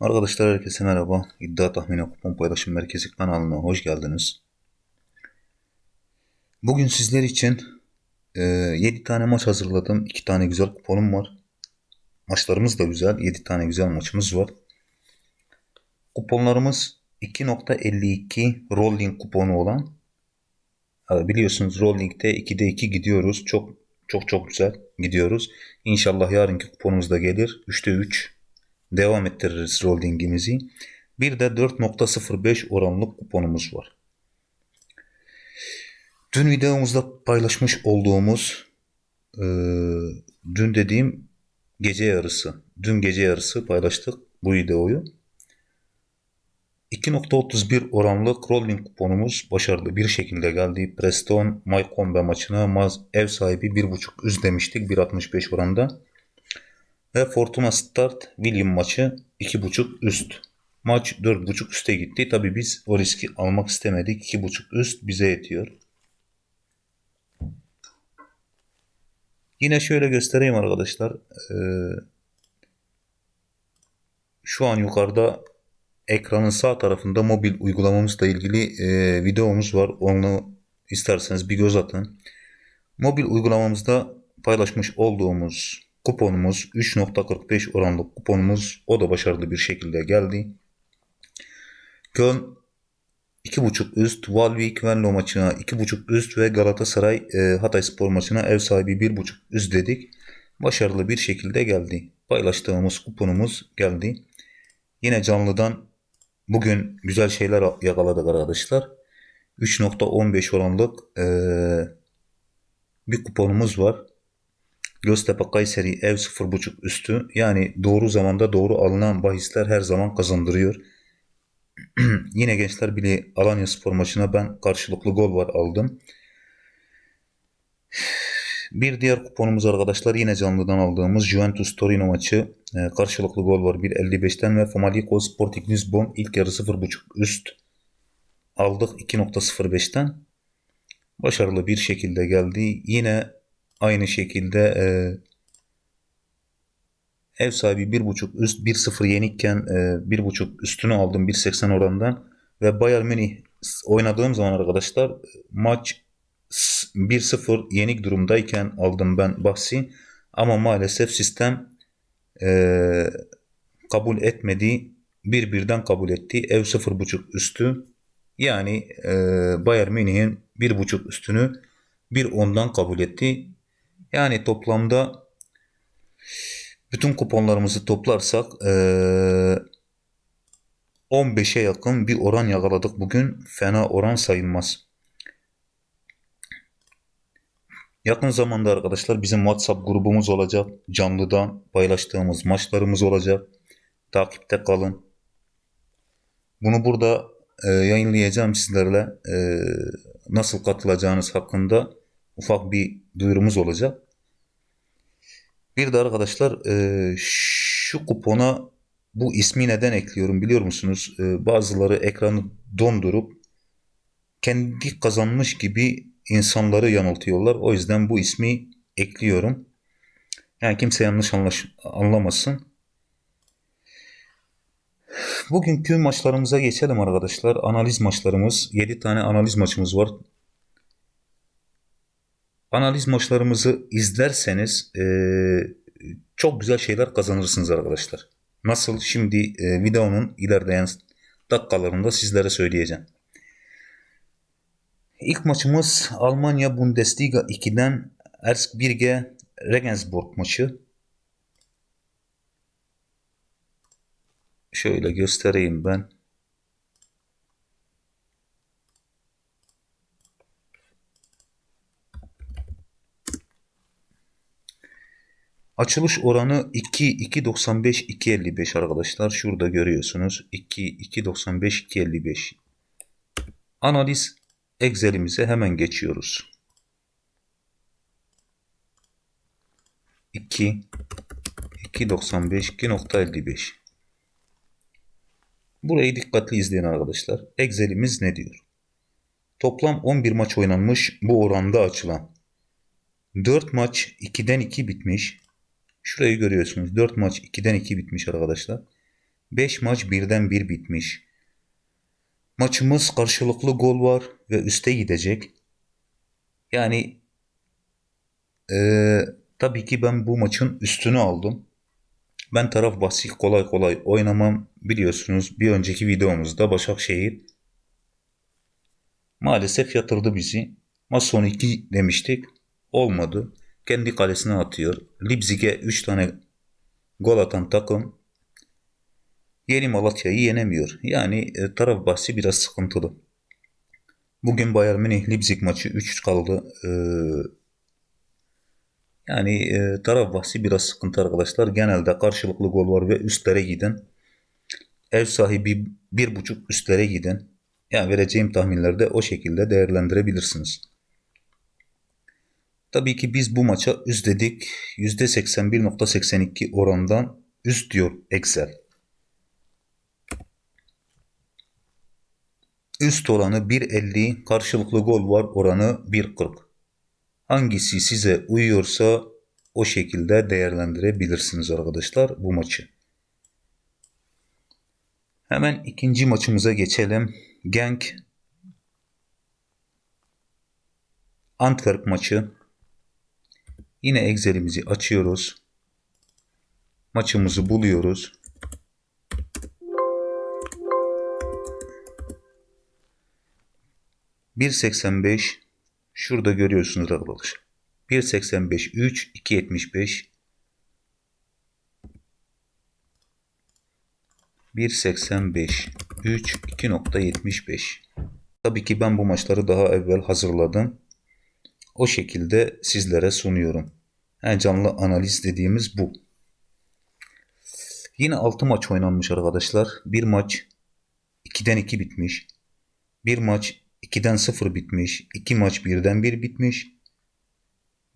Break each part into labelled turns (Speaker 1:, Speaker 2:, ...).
Speaker 1: Arkadaşlar herkese merhaba. İddia Tahmini Kupon Paylaşım Merkezi kanalına hoş geldiniz. Bugün sizler için e, 7 tane maç hazırladım. 2 tane güzel kuponum var. Maçlarımız da güzel. 7 tane güzel maçımız var. Kuponlarımız 2.52 rolling kuponu olan. E, biliyorsunuz rolling'de 2'de 2 gidiyoruz. Çok çok çok güzel gidiyoruz. İnşallah yarınki kuponumuz da gelir. 3'te 3 devam ettiririz holdingimizi. Bir de 4.05 oranlık kuponumuz var. Dün videomuzda paylaşmış olduğumuz e, dün dediğim gece yarısı. Dün gece yarısı paylaştık bu videoyu. 2.31 oranlık rolling kuponumuz başarılı bir şekilde geldi. Preston Maykombe maçına ev sahibi 1.5 üst demiştik 1.65 oranda. Ve Fortuna Start William maçı 2.5 üst. Maç 4.5 üste gitti. Tabi biz o riski almak istemedik. 2.5 üst bize yetiyor. Yine şöyle göstereyim arkadaşlar. Ee, şu an yukarıda ekranın sağ tarafında mobil uygulamamızla ilgili e, videomuz var. Onu isterseniz bir göz atın. Mobil uygulamamızda paylaşmış olduğumuz kuponumuz 3.45 oranlı kuponumuz o da başarılı bir şekilde geldi. Köln 2.5 üst, Valvik Venlo maçına 2.5 üst ve Galatasaray e, Hatay Spor maçına ev sahibi 1.5 üst dedik. Başarılı bir şekilde geldi. Paylaştığımız kuponumuz geldi. Yine canlıdan bugün güzel şeyler yakaladık arkadaşlar. 3.15 oranlık e, bir kuponumuz var. Göztepe Kayseri ev 0.5 üstü. Yani doğru zamanda doğru alınan bahisler her zaman kazandırıyor. Yine Gençler Birliği Alanya Spor maçına ben karşılıklı gol var aldım. Bir diğer kuponumuz arkadaşlar yine canlıdan aldığımız Juventus Torino maçı. E, karşılıklı gol var 1.55'ten ve Famalicão Sporting Lisbon ilk yarı 0.5 üst aldık 2.05'ten. Başarılı bir şekilde geldi. Yine Aynı şekilde e, ev sahibi 1.5 üst 1-0 yenikken e, 1.5 üstünü aldım 1.80 orandan ve Bayern Münih oynadığım zaman arkadaşlar maç 1-0 yenik durumdayken aldım ben bahsi ama maalesef sistem e, kabul etmedi bir birden kabul etti ev 0.5 üstü yani e, Bayern Münih'in 1.5 üstünü bir ondan kabul etti yani toplamda bütün kuponlarımızı toplarsak 15'e yakın bir oran yakaladık bugün. Fena oran sayılmaz. Yakın zamanda arkadaşlar bizim WhatsApp grubumuz olacak. Canlıdan paylaştığımız maçlarımız olacak. Takipte kalın. Bunu burada e, yayınlayacağım sizlerle. E, nasıl katılacağınız hakkında ufak bir duyurumuz olacak. Bir de arkadaşlar e, şu kupona bu ismi neden ekliyorum biliyor musunuz? E, bazıları ekranı dondurup kendi kazanmış gibi insanları yanıltıyorlar. O yüzden bu ismi ekliyorum. Yani kimse yanlış anlaş anlamasın. Bugünkü maçlarımıza geçelim arkadaşlar. Analiz maçlarımız. 7 tane analiz maçımız var analiz maçlarımızı izlerseniz e, çok güzel şeyler kazanırsınız arkadaşlar. Nasıl şimdi e, videonun ilerleyen dakikalarında sizlere söyleyeceğim. İlk maçımız Almanya Bundesliga 2'den Ersk Birge Regensburg maçı. Şöyle göstereyim ben. Açılış oranı 2 2.95 2.55 arkadaşlar. Şurada görüyorsunuz. 2 2.95 2.55. Analiz Excel'imize hemen geçiyoruz. 2 2.95 2.55 Burayı dikkatli izleyin arkadaşlar. Excel'imiz ne diyor? Toplam 11 maç oynanmış bu oranda açılan. 4 maç 2'den 2 bitmiş. Şurayı görüyorsunuz. 4 maç 2'den 2 bitmiş arkadaşlar. 5 maç birden bir bitmiş. Maçımız karşılıklı gol var ve üste gidecek. Yani eee, tabii ki ben bu maçın üstünü aldım. Ben taraf bahsi kolay kolay oynamam. Biliyorsunuz bir önceki videomuzda Başakşehir maalesef yatırdı bizi. Maç sonu 2 demiştik. Olmadı. Kendi kalesine atıyor. Leipzig'e 3 tane gol atan takım Yeni Malatya'yı yenemiyor. Yani e, taraf bahsi biraz sıkıntılı. Bugün Bayern Münih Leipzig maçı 3 kaldı. Ee, yani e, taraf bahsi biraz sıkıntı arkadaşlar. Genelde karşılıklı gol var ve üstlere giden. Ev sahibi bir buçuk üstlere giden. Yani vereceğim tahminlerde o şekilde değerlendirebilirsiniz. Tabii ki biz bu maça üst dedik. %81.82 orandan üst diyor Excel. Üst oranı 1.50, karşılıklı gol var oranı 1.40. Hangisi size uyuyorsa o şekilde değerlendirebilirsiniz arkadaşlar bu maçı. Hemen ikinci maçımıza geçelim. Genk Antwerp maçı. Yine Excel'imizi açıyoruz. Maçımızı buluyoruz. Bir seksen beş şurada görüyorsunuz arkadaşlar. 1.85 3 2.75 1.85 3 2.75 Tabii ki ben bu maçları daha evvel hazırladım. O şekilde sizlere sunuyorum. En canlı analiz dediğimiz bu. Yine 6 maç oynanmış arkadaşlar. Bir maç 2'den 2 bitmiş. Bir maç 2'den 0 bitmiş. 2 maç 1'den 1 bitmiş.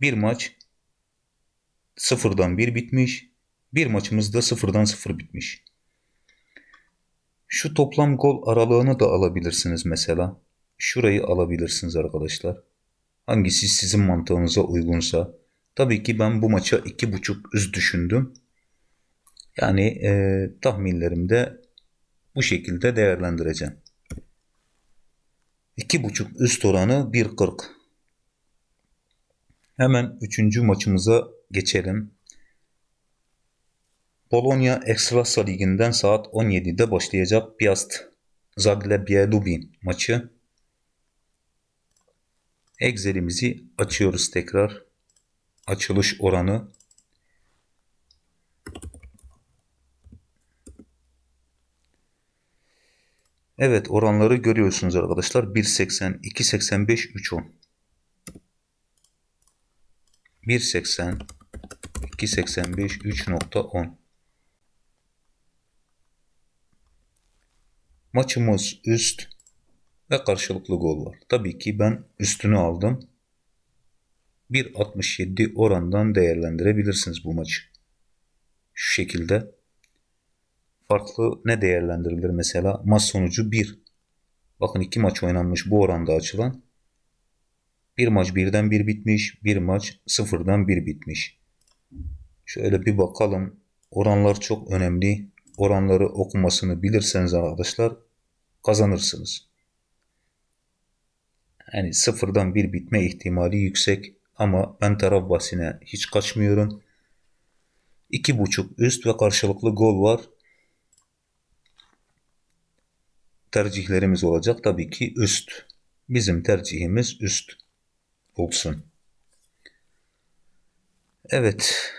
Speaker 1: Bir maç 0'dan 1 bitmiş. Bir maçımız da 0'dan 0 bitmiş. Şu toplam gol aralığını da alabilirsiniz mesela. Şurayı alabilirsiniz arkadaşlar. Hangisi sizin mantığınıza uygunsa. Tabii ki ben bu maça 2.5 üst düşündüm. Yani e, tahminlerimde bu şekilde değerlendireceğim. 2.5 üst oranı 1.40. Hemen üçüncü maçımıza geçelim. Polonya Ekstrasa Ligi'nden saat 17'de başlayacak Piast Zagłębie Lubin maçı. Excel'imizi açıyoruz tekrar. Açılış oranı Evet oranları görüyorsunuz arkadaşlar. 1.80, 2.85, 3.10. 1.80, 2.85, 3.10. Maçımız üst ve karşılıklı gol var. Tabii ki ben üstünü aldım. 1.67 orandan değerlendirebilirsiniz bu maçı. Şu şekilde farklı ne değerlendirilir mesela? Maç sonucu 1. Bakın iki maç oynanmış bu oranda açılan. Bir maç birden bir bitmiş. Bir maç sıfırdan bir bitmiş. Şöyle bir bakalım. Oranlar çok önemli. Oranları okumasını bilirseniz arkadaşlar kazanırsınız. Yani sıfırdan bir bitme ihtimali yüksek. Ama ben taraf bahsine hiç kaçmıyorum. 2.5 üst ve karşılıklı gol var. tercihlerimiz olacak. Tabii ki üst. Bizim tercihimiz üst olsun. Evet.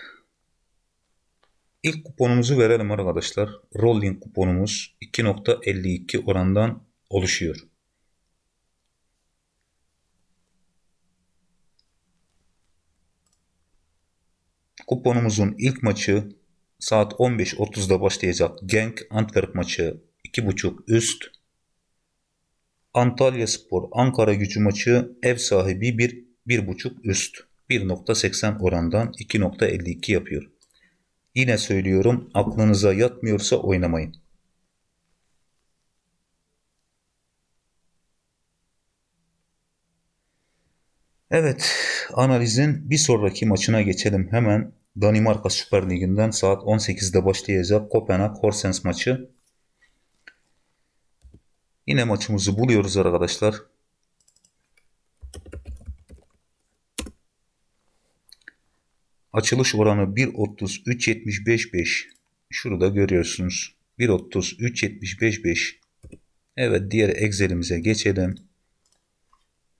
Speaker 1: İlk kuponumuzu verelim arkadaşlar. Rolling kuponumuz 2.52 orandan oluşuyor. Kuponumuzun ilk maçı saat 15.30'da başlayacak Genk Antwerp maçı 2.5 üst Antalya Spor Ankara gücü maçı ev sahibi 1 1.5 üst 1.80 orandan 2.52 yapıyor. Yine söylüyorum aklınıza yatmıyorsa oynamayın. Evet analizin bir sonraki maçına geçelim hemen. Danimarka Süper Ligi'nden saat 18'de başlayacak Kopenhag Horsens maçı. Yine maçımızı buluyoruz arkadaşlar. Açılış oranı 1.33.75.5. Şurada görüyorsunuz. 1.33.75.5. Evet diğer Excel'imize geçelim.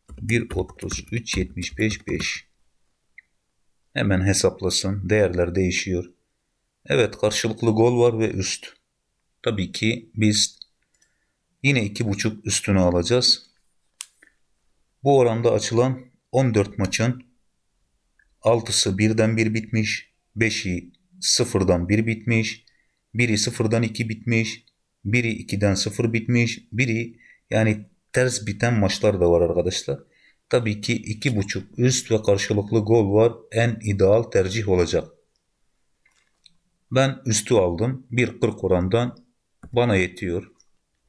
Speaker 1: 1.33.75.5. Hemen hesaplasın. Değerler değişiyor. Evet karşılıklı gol var ve üst. Tabii ki biz yine 2.5 üstünü alacağız. Bu oranda açılan 14 maçın 6'sı birden bir bitmiş. 5'i sıfırdan bir bitmiş. Biri sıfırdan iki bitmiş. Biri 2'den 0 bitmiş. Biri yani ters biten maçlar da var arkadaşlar. Tabii ki 2.5 üst ve karşılıklı gol var. En ideal tercih olacak. Ben üstü aldım. 1.40 orandan bana yetiyor.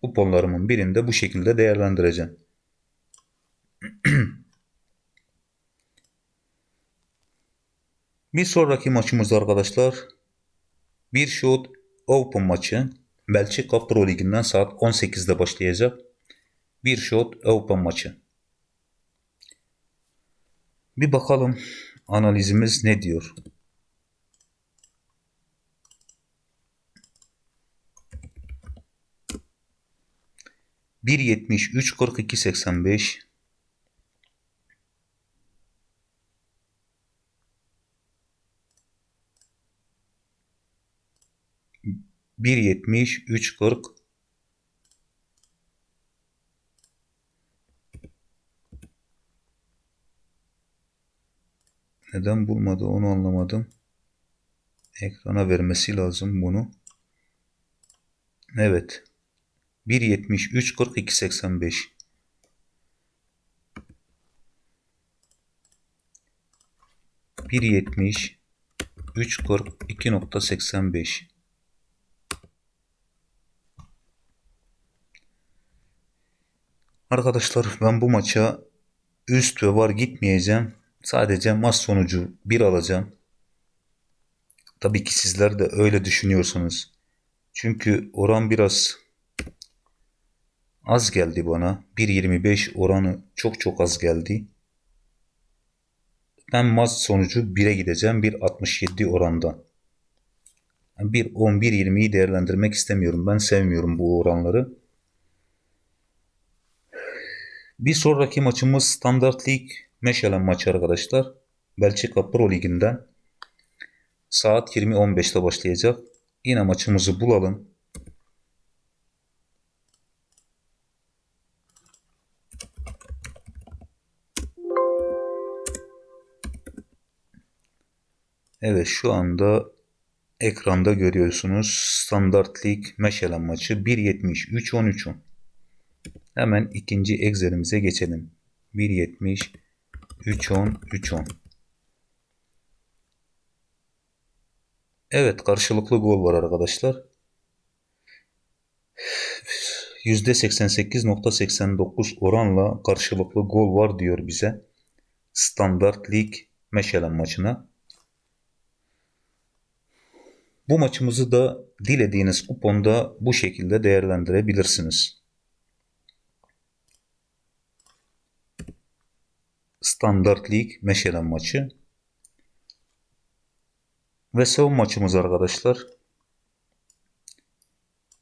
Speaker 1: Kuponlarımın birinde bu şekilde değerlendireceğim. Bir sonraki maçımız arkadaşlar bir shot open maçı Belçika Pro Ligi'nden saat 18'de başlayacak. Bir shot open maçı. Bir bakalım analizimiz ne diyor. Bir yetmiş üç kırk iki seksen beş bir yetmiş üç kırk Neden bulmadı onu anlamadım. Ekrana vermesi lazım bunu. Evet. 1.73 42 85 1.70 3.42.85 Arkadaşlar ben bu maça üst ve var gitmeyeceğim. Sadece maç sonucu 1 alacağım. Tabii ki sizler de öyle düşünüyorsunuz. Çünkü oran biraz az geldi bana. 1.25 oranı çok çok az geldi. Ben maç sonucu 1'e gideceğim. 1.67 oranda. 1.10 1.20'yi değerlendirmek istemiyorum. Ben sevmiyorum bu oranları. Bir sonraki maçımız Standart Lig Meşelen maçı arkadaşlar. Belçika Pro Ligi'nden saat 20.15'te başlayacak. Yine maçımızı bulalım. Evet şu anda ekranda görüyorsunuz. Standart Lig Meşelen maçı 1.73-13-10. Hemen ikinci Excel'imize geçelim. 1.70 3.10 3.10 Evet karşılıklı gol var arkadaşlar. %88.89 oranla karşılıklı gol var diyor bize. Standart Lig Meşelen maçına. Bu maçımızı da dilediğiniz kuponda bu şekilde değerlendirebilirsiniz. Standart Lig Meşelen maçı. Ve son maçımız arkadaşlar.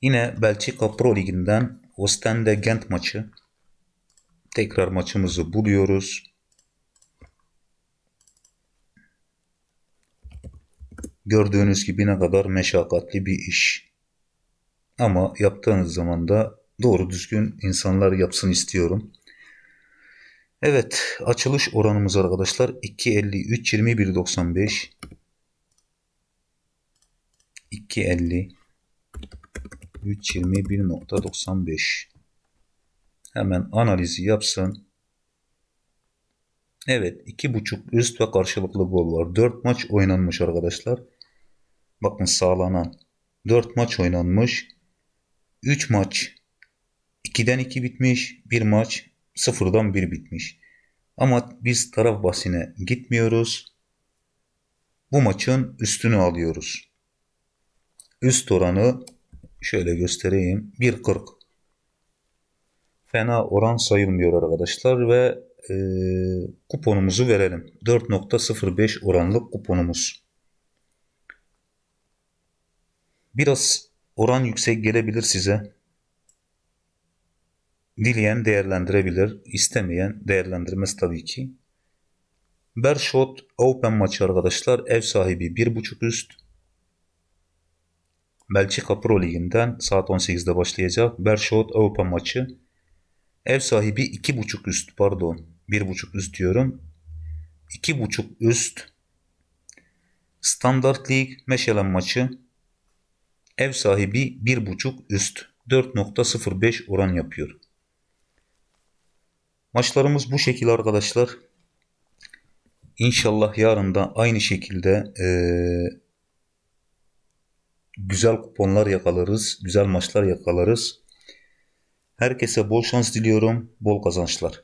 Speaker 1: Yine Belçika Pro Ligi'nden Ostende Gent maçı. Tekrar maçımızı buluyoruz. Gördüğünüz gibi ne kadar meşakkatli bir iş. Ama yaptığınız zaman da doğru düzgün insanlar yapsın istiyorum. Evet açılış oranımız arkadaşlar 2.53 21.95 2.50 3.21.95 Hemen analizi yapsın. Evet 2.5 üst ve karşılıklı gol var. 4 maç oynanmış arkadaşlar. Bakın sağlanan 4 maç oynanmış. 3 maç 2'den 2 bitmiş. 1 maç sıfırdan bir bitmiş. Ama biz taraf bahsine gitmiyoruz. bu maçın üstünü alıyoruz. Üst oranı şöyle göstereyim. 1.40. Fena oran sayılmıyor arkadaşlar ve e, kuponumuzu verelim. 4.05 oranlık kuponumuz. Biraz oran yüksek gelebilir size. Dileyen değerlendirebilir, istemeyen değerlendirmez tabii ki. Bershot Open maçı arkadaşlar. Ev sahibi 1.5 üst. Belçika Pro Ligi'nden saat 18'de başlayacak. Bershot Open maçı. Ev sahibi 2.5 üst pardon. 1.5 üst diyorum. 2.5 üst. Standart Lig Meşelen maçı. Ev sahibi 1.5 üst. 4.05 oran yapıyor. Maçlarımız bu şekil arkadaşlar. İnşallah yarın da aynı şekilde e, güzel kuponlar yakalarız, güzel maçlar yakalarız. Herkese bol şans diliyorum, bol kazançlar.